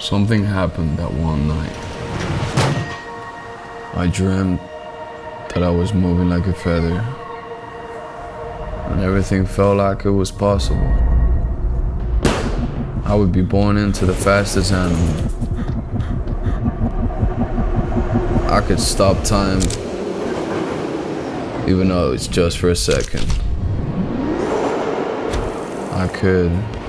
Something happened that one night. I dreamt that I was moving like a feather, and everything felt like it was possible. I would be born into the fastest animal. I could stop time, even though it's just for a second. I could.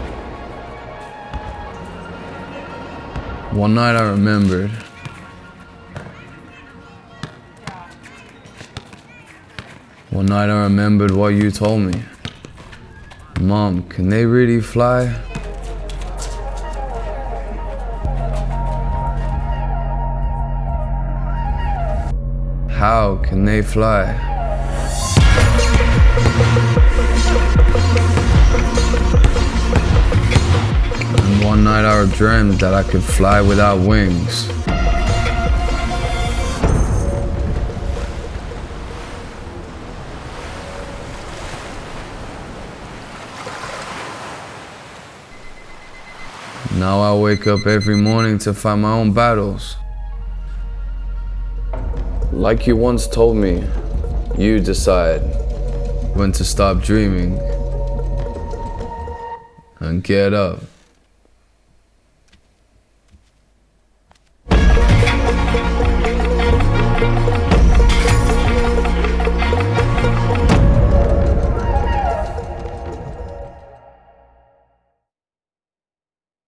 One night I remembered. One night I remembered what you told me. Mom, can they really fly? How can they fly? One night I dreamed that I could fly without wings. Now I wake up every morning to fight my own battles. Like you once told me, you decide when to stop dreaming and get up.